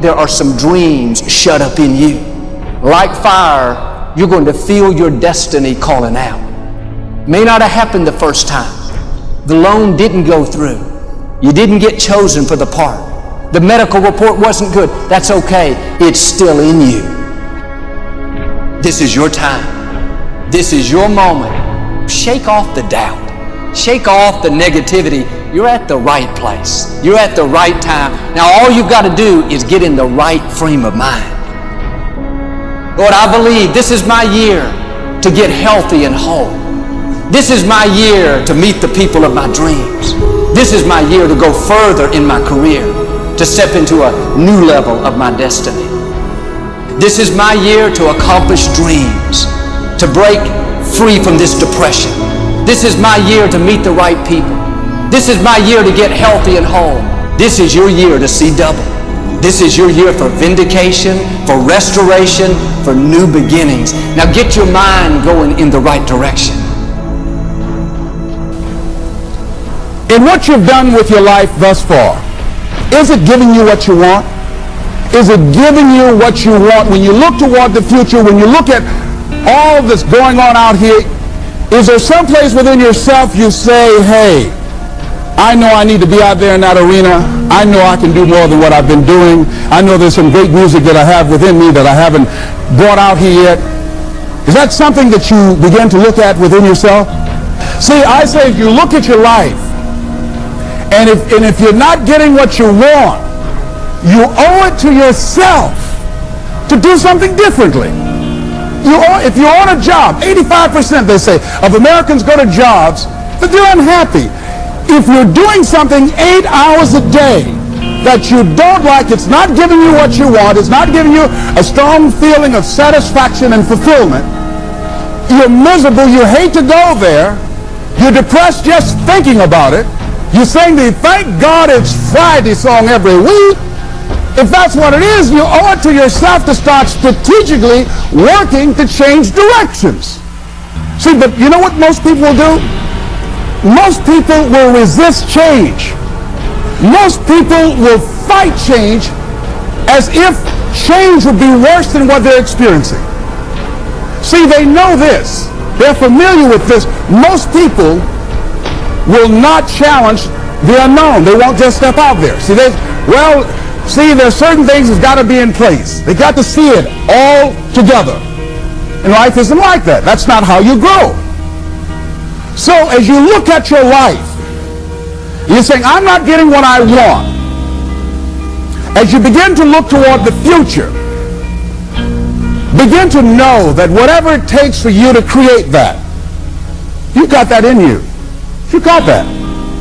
there are some dreams shut up in you. Like fire, you're going to feel your destiny calling out. May not have happened the first time. The loan didn't go through. You didn't get chosen for the part. The medical report wasn't good. That's okay. It's still in you. This is your time. This is your moment. Shake off the doubt. Shake off the negativity. You're at the right place. You're at the right time. Now all you've got to do is get in the right frame of mind. Lord, I believe this is my year to get healthy and whole. This is my year to meet the people of my dreams. This is my year to go further in my career, to step into a new level of my destiny. This is my year to accomplish dreams, to break free from this depression. This is my year to meet the right people. This is my year to get healthy and whole. This is your year to see double. This is your year for vindication, for restoration, for new beginnings. Now get your mind going in the right direction. in what you've done with your life thus far, is it giving you what you want? Is it giving you what you want? When you look toward the future, when you look at all that's going on out here, is there some place within yourself you say, hey, I know I need to be out there in that arena. I know I can do more than what I've been doing. I know there's some great music that I have within me that I haven't brought out here yet. Is that something that you begin to look at within yourself? See, I say if you look at your life and if, and if you're not getting what you want, you owe it to yourself to do something differently. You owe, if you're on a job, 85% they say of Americans go to jobs that they're unhappy. If you're doing something eight hours a day that you don't like, it's not giving you what you want, it's not giving you a strong feeling of satisfaction and fulfillment, you're miserable, you hate to go there, you're depressed just thinking about it, you sing the Thank God It's Friday song every week. If that's what it is, you owe it to yourself to start strategically working to change directions. See, but you know what most people do? Most people will resist change. Most people will fight change as if change would be worse than what they're experiencing. See, they know this. They're familiar with this. Most people will not challenge the unknown. They won't just step out there. See, they, well, see, there's certain things that's got to be in place. They got to see it all together. And life isn't like that. That's not how you grow. So as you look at your life, you're saying, I'm not getting what I want. As you begin to look toward the future, begin to know that whatever it takes for you to create that, you've got that in you. You've got that.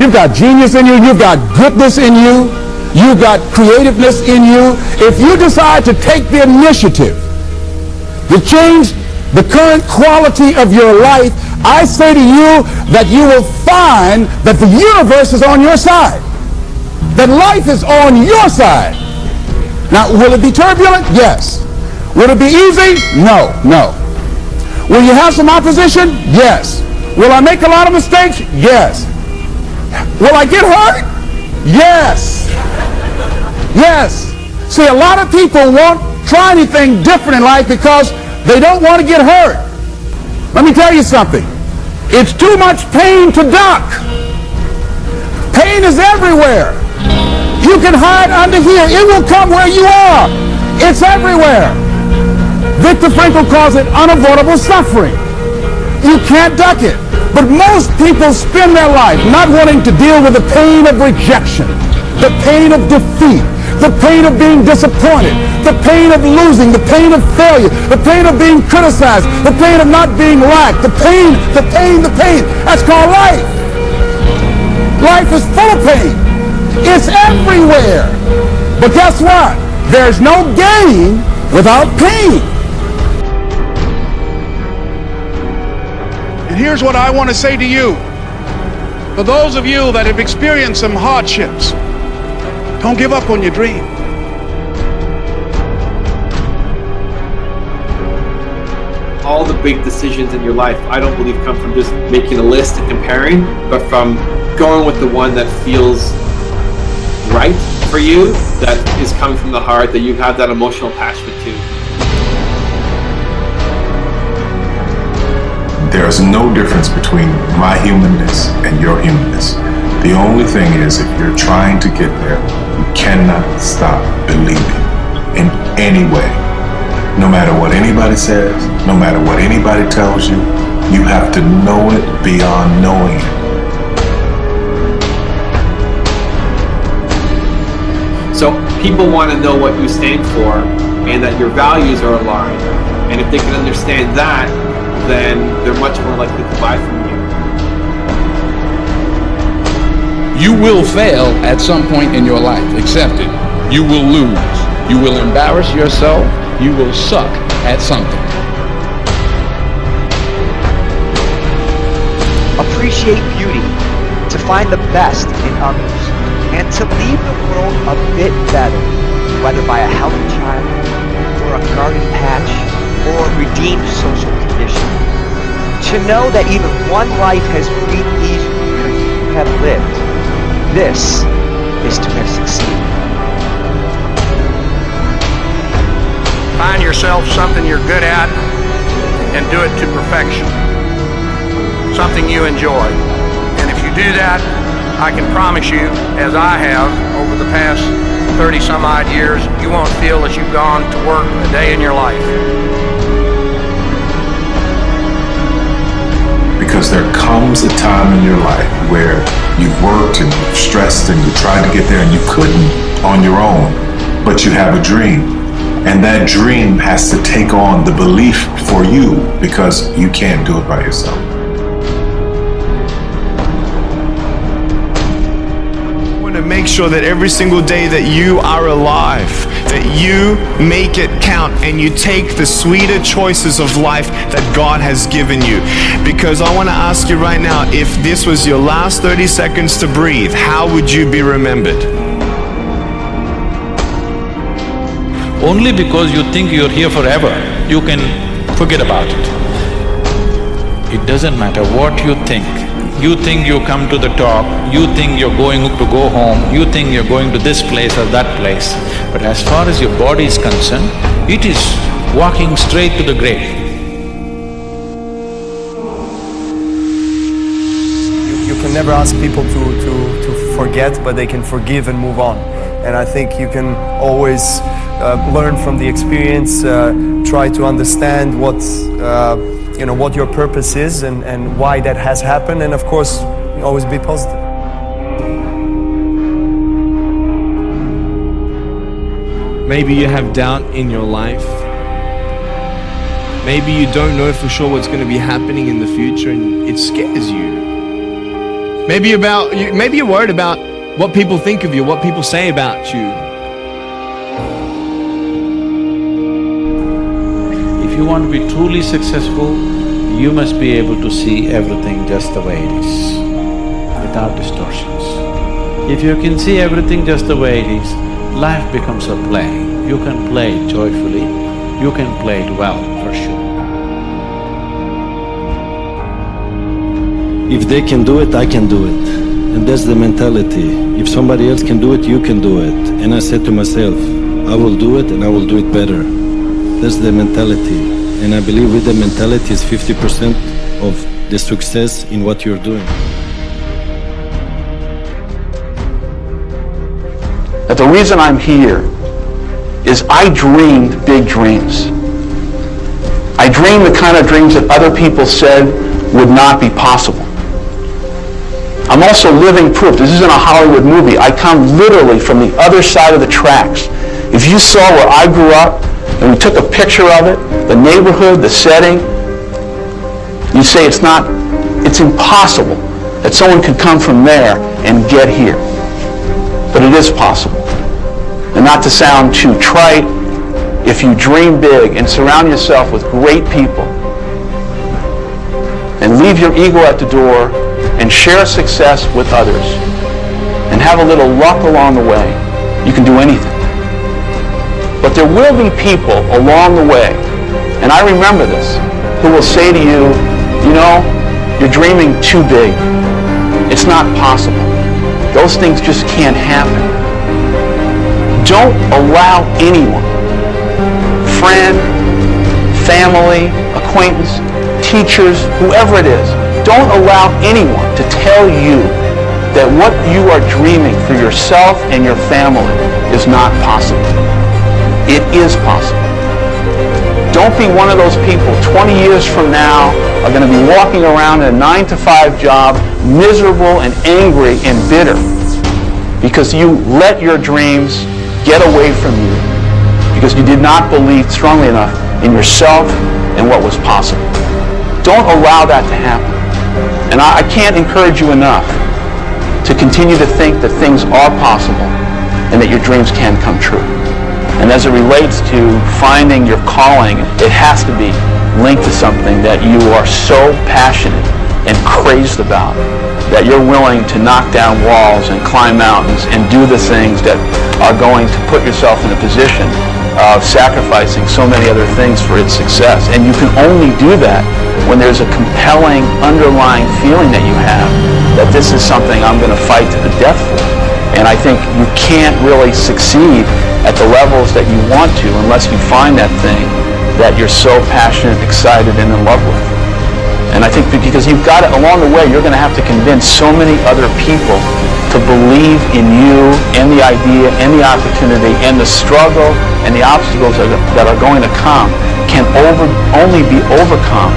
You've got genius in you. You've got goodness in you. You've got creativeness in you. If you decide to take the initiative to change the current quality of your life, I say to you that you will find that the universe is on your side. That life is on your side. Now, will it be turbulent? Yes. Will it be easy? No, no. Will you have some opposition? Yes. Will I make a lot of mistakes? Yes. Will I get hurt? Yes. Yes. See, a lot of people won't try anything different in life because they don't want to get hurt. Let me tell you something. It's too much pain to duck. Pain is everywhere. You can hide under here. It will come where you are. It's everywhere. Viktor Frankl calls it unavoidable suffering. You can't duck it. But most people spend their life not wanting to deal with the pain of rejection, the pain of defeat, the pain of being disappointed, the pain of losing, the pain of failure, the pain of being criticized, the pain of not being liked, the pain, the pain, the pain. That's called life. Life is full of pain. It's everywhere. But guess what? There's no gain without pain. And here's what I want to say to you. For those of you that have experienced some hardships, don't give up on your dream. All the big decisions in your life, I don't believe, come from just making a list and comparing, but from going with the one that feels right for you, that is coming from the heart that you have that emotional attachment to. There's no difference between my humanness and your humanness. The only thing is, if you're trying to get there, you cannot stop believing in any way. No matter what anybody says, no matter what anybody tells you, you have to know it beyond knowing it. So people want to know what you stand for and that your values are aligned. And if they can understand that, then they're much more likely to buy from you. You will fail at some point in your life. Accept it. You will lose. You will embarrass yourself. You will suck at something. Appreciate beauty, to find the best in others, and to leave the world a bit better, whether by a healthy child, or a garden patch, or a redeemed social condition. To know that even one life has breathed these years you have lived, this is to have succeeded. Find yourself something you're good at and do it to perfection. Something you enjoy. And if you do that, I can promise you, as I have over the past 30 some odd years, you won't feel as you've gone to work a day in your life. Because there comes a time in your life where you've worked and you've stressed and you tried to get there and you couldn't on your own, but you have a dream. And that dream has to take on the belief for you because you can't do it by yourself. I want to make sure that every single day that you are alive, that you make it count and you take the sweeter choices of life that God has given you. Because I want to ask you right now if this was your last 30 seconds to breathe, how would you be remembered? Only because you think you're here forever, you can forget about it. It doesn't matter what you think. You think you come to the top, you think you're going to go home, you think you're going to this place or that place. But as far as your body is concerned, it is walking straight to the grave. You, you can never ask people to, to, to forget, but they can forgive and move on. And I think you can always learn from the experience, uh, try to understand what, uh, you know, what your purpose is and, and why that has happened, and of course, always be positive. Maybe you have doubt in your life. Maybe you don't know for sure what's going to be happening in the future and it scares you. Maybe about you maybe you're worried about what people think of you, what people say about you. You want to be truly successful, you must be able to see everything just the way it is, without distortions. If you can see everything just the way it is, life becomes a play. You can play it joyfully, you can play it well, for sure. If they can do it, I can do it. And that's the mentality. If somebody else can do it, you can do it. And I said to myself, I will do it and I will do it better. That's the mentality. And I believe with the mentality is 50% of the success in what you're doing. that the reason I'm here is I dreamed big dreams. I dreamed the kind of dreams that other people said would not be possible. I'm also living proof. This isn't a Hollywood movie. I come literally from the other side of the tracks. If you saw where I grew up and we took a picture of it, the neighborhood, the setting, you say it's not, it's impossible that someone could come from there and get here. But it is possible. And not to sound too trite, if you dream big and surround yourself with great people and leave your ego at the door and share success with others and have a little luck along the way, you can do anything. But there will be people along the way, and I remember this, who will say to you, you know, you're dreaming too big. It's not possible. Those things just can't happen. Don't allow anyone, friend, family, acquaintance, teachers, whoever it is, don't allow anyone to tell you that what you are dreaming for yourself and your family is not possible. It is possible. Don't be one of those people 20 years from now are going to be walking around in a 9 to 5 job, miserable and angry and bitter because you let your dreams get away from you because you did not believe strongly enough in yourself and what was possible. Don't allow that to happen. And I, I can't encourage you enough to continue to think that things are possible and that your dreams can come true. And as it relates to finding your calling, it has to be linked to something that you are so passionate and crazed about that you're willing to knock down walls and climb mountains and do the things that are going to put yourself in a position of sacrificing so many other things for its success. And you can only do that when there's a compelling underlying feeling that you have that this is something I'm going to fight to the death for. And I think you can't really succeed at the levels that you want to unless you find that thing that you're so passionate, excited, and in love with. And I think because you've got it along the way, you're going to have to convince so many other people to believe in you and the idea and the opportunity and the struggle and the obstacles that are, going to come can over, only be overcome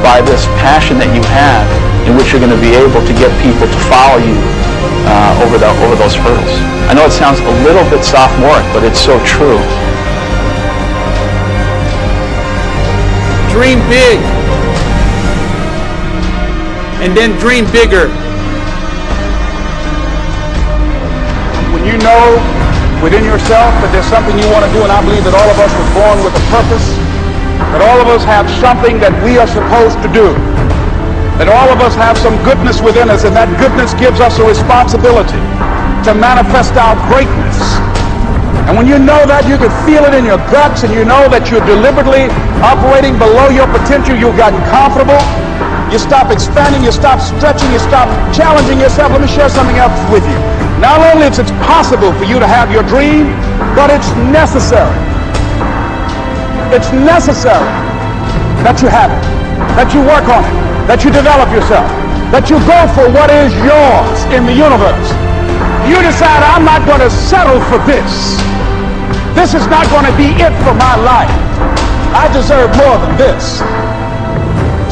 by this passion that you have in which you're going to be able to get people to follow you uh, over, the, over those hurdles. I know it sounds a little bit sophomoric, but it's so true. Dream big and then dream bigger. When you know within yourself that there's something you want to do, and I believe that all of us were born with a purpose, that all of us have something that we are supposed to do, that all of us have some goodness within us, and that goodness gives us a responsibility to manifest our greatness. And when you know that, you can feel it in your guts, and you know that you're deliberately operating below your potential, you've gotten comfortable, you stop expanding, you stop stretching, you stop challenging yourself. Let me share something else with you. Not only is it possible for you to have your dream, but it's necessary. It's necessary that you have it, that you work on it, that you develop yourself, that you go for what is yours in the universe. You decide, I'm not going to settle for this. This is not going to be it for my life. I deserve more than this.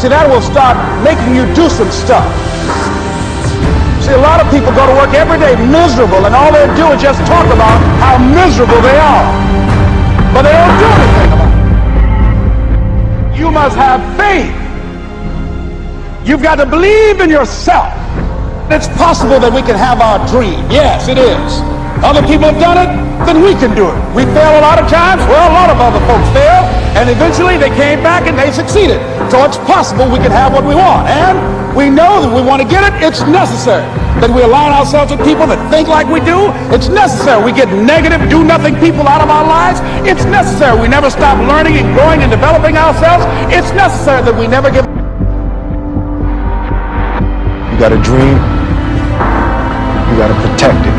See, that will start making you do some stuff. See, a lot of people go to work every day miserable, and all they do is just talk about how miserable they are. But they don't do anything about it. You must have faith. You've got to believe in yourself. It's possible that we can have our dream. Yes, it is. Other people have done it, then we can do it. We fail a lot of times. Well, a lot of other folks fail, and eventually they came back and they succeeded. So it's possible we can have what we want. And we know that we want to get it. It's necessary that we align ourselves with people that think like we do. It's necessary we get negative, do-nothing people out of our lives. It's necessary we never stop learning and growing and developing ourselves. It's necessary that we never give. You got a dream. You got to protect it.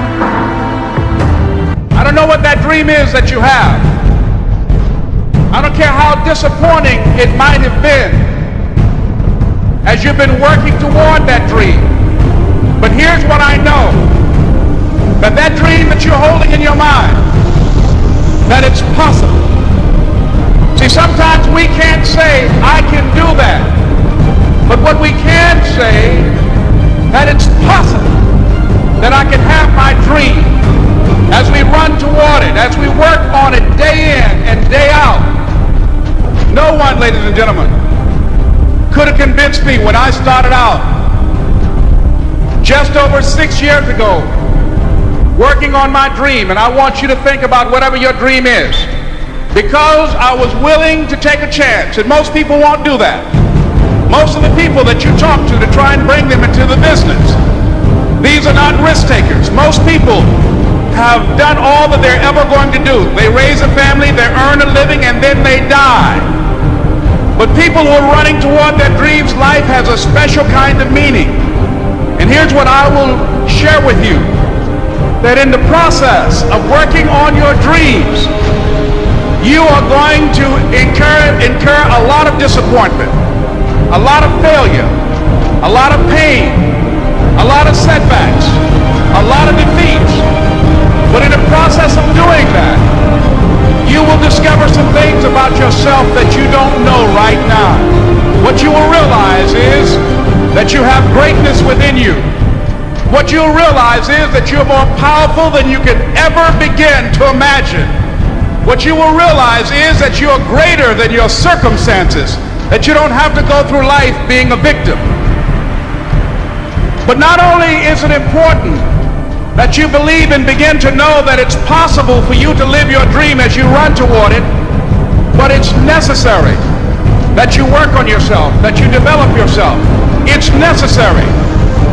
I don't know what that dream is that you have. I don't care how disappointing it might have been as you've been working toward that dream. But here's what I know. That that dream that you're holding in your mind, that it's possible. See, sometimes we can't say, I can do that. Gentlemen, could have convinced me when I started out just over six years ago working on my dream. And I want you to think about whatever your dream is. Because I was willing to take a chance. And most people won't do that. Most of the people that you talk to to try and bring them into the business, these are not risk takers. Most people have done all that they're ever going to do. They raise a family, they earn a living, and then they die. But people who are running toward their dreams, life has a special kind of meaning. And here's what I will share with you. that in the process of working on your dreams, you are going to incur, incur a lot of disappointment, a lot of failure, a lot of pain, a lot of setbacks, a lot of defeats. But in the process of doing that, you will discover yourself that you don't know right now. What you will realize is that you have greatness within you. What you'll realize is that you're more powerful than you can ever begin to imagine. What you will realize is that you're greater than your circumstances, that you don't have to go through life being a victim. But not only is it important that you believe and begin to know that it's possible for you to live your dream as you run toward it, but it's necessary that you work on yourself, that you develop yourself. It's necessary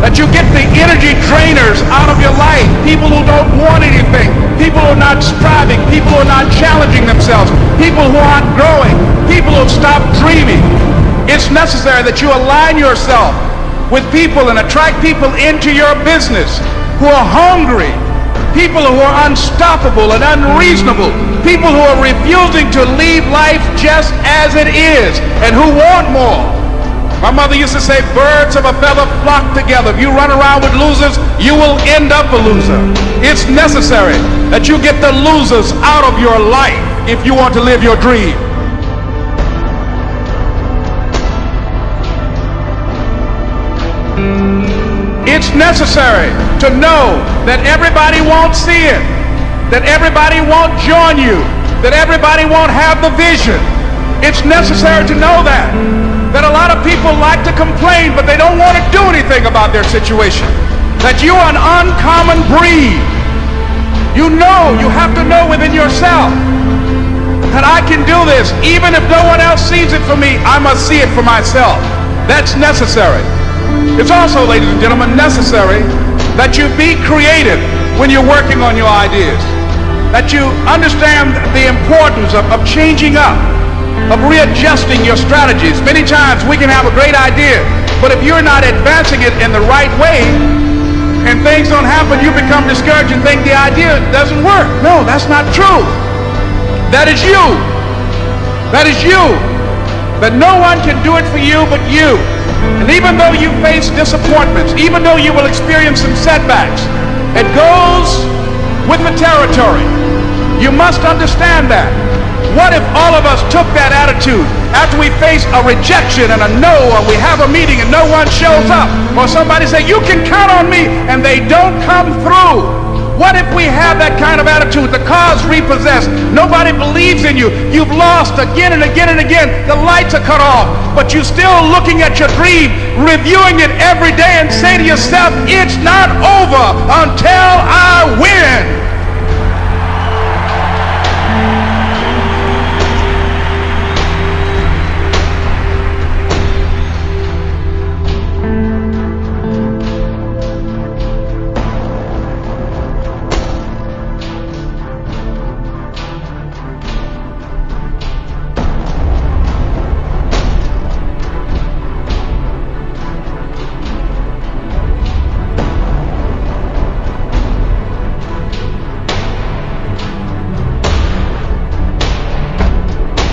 that you get the energy drainers out of your life. People who don't want anything. People who are not striving. People who are not challenging themselves. People who aren't growing. People who have stopped dreaming. It's necessary that you align yourself with people and attract people into your business who are hungry. People who are unstoppable and unreasonable. People who are refusing to leave life just as it is and who want more. My mother used to say, birds of a feather flock together. If you run around with losers, you will end up a loser. It's necessary that you get the losers out of your life if you want to live your dream. It's necessary to know that everybody won't see it, that everybody won't join you, that everybody won't have the vision. It's necessary to know that that a lot of people like to complain, but they don't want to do anything about their situation. That you are an uncommon breed. You know, you have to know within yourself that I can do this. Even if no one else sees it for me, I must see it for myself. That's necessary. It's also, ladies and gentlemen, necessary that you be creative when you're working on your ideas. That you understand the importance of, of changing up of readjusting your strategies. Many times we can have a great idea, but if you're not advancing it in the right way and things don't happen, you become discouraged and think the idea doesn't work. No, that's not true. That is you. That is you. That no one can do it for you but you. And even though you face disappointments, even though you will experience some setbacks, it goes with the territory. You must understand that. What if all of us took that attitude after we face a rejection and a no, or we have a meeting and no one shows up, or somebody say, you can count on me, and they don't come through? What if we have that kind of attitude? The car's repossessed. Nobody believes in you. You've lost again and again and again. The lights are cut off. But you're still looking at your dream, reviewing it every day and say to yourself, it's not over until